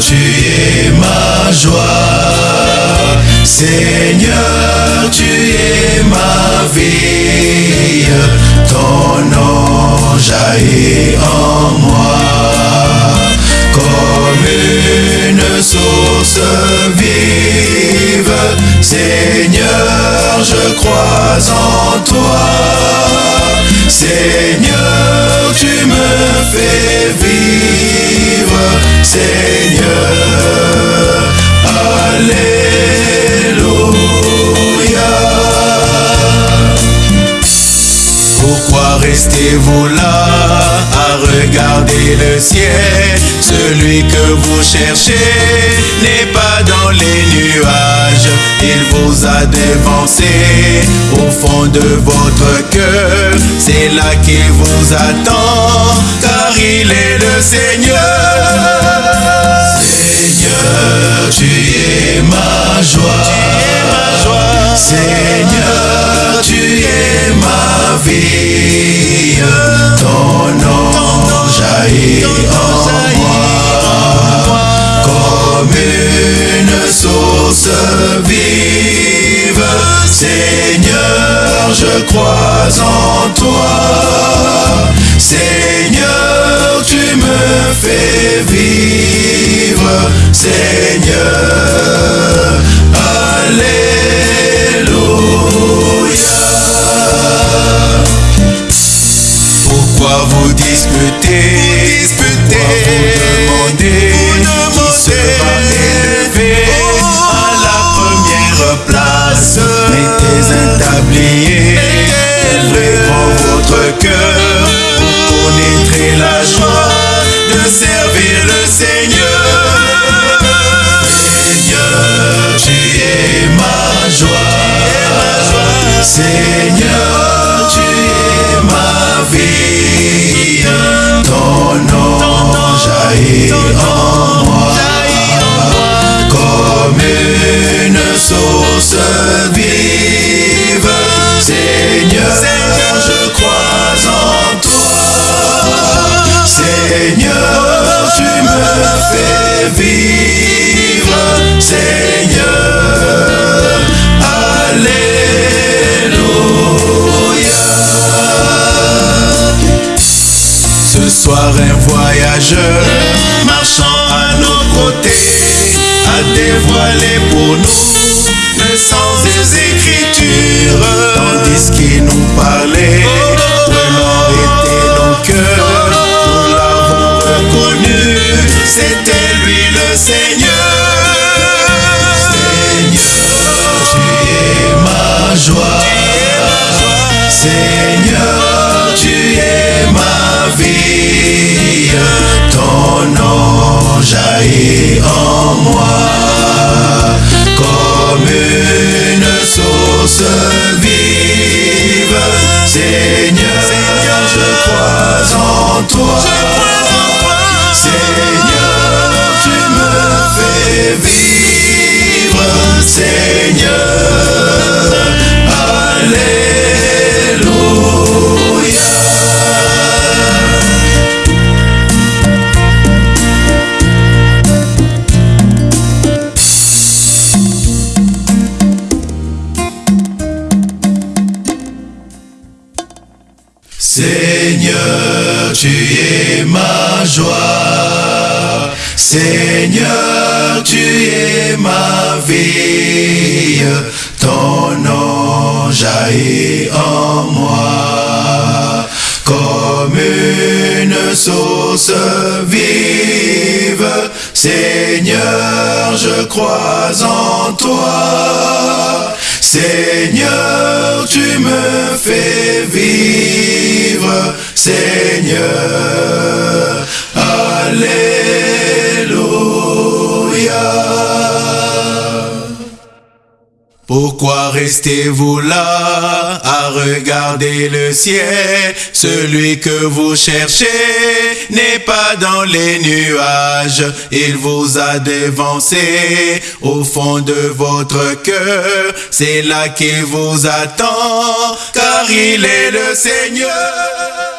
tu es ma joie. Seigneur, tu es ma vie. Ton nom jaillit en moi comme une source vive. Seigneur, je crois en toi. Seigneur, tu me fais vivre. Seigneur, Alléluia. Pourquoi restez-vous là à regarder le ciel? Celui que vous cherchez n'est pas dans les nuages. Il vous a dévancé au fond de votre cœur. C'est là qu'il vous attend car il est le Seigneur ma joie Seigneur, tu es ma vie. Ton nom jaillit en moi comme une source vive. Seigneur, je crois en toi. Seigneur, tu me fais vivre. Seigneur, la joie De servir le Seigneur Seigneur, tu es ma joie Seigneur, tu es ma vie. Ton nom jaillit en moi comme une source vive. Seigneur, Tandis qu'il nous parlait, prenant était nos cœurs, nous l'avons reconnu, c'était lui le Seigneur. Seigneur, tu es ma joie. Seigneur, tu es ma vie. Ton nom jaillit en moi comme une source. Seigneur, je crois en toi. Seigneur, Seigneur, tu es ma joie. Seigneur, tu es ma vie. Ton nom jaillit en moi comme une source vive. Seigneur, je crois en toi. Seigneur, tu me fais vivre. Seigneur, Alléluia. Pourquoi restez-vous là à regarder le ciel? Celui que vous cherchez n'est pas dans les nuages. Il vous a dévancé au fond de votre cœur. C'est là qu'il vous attend, car il est le Seigneur.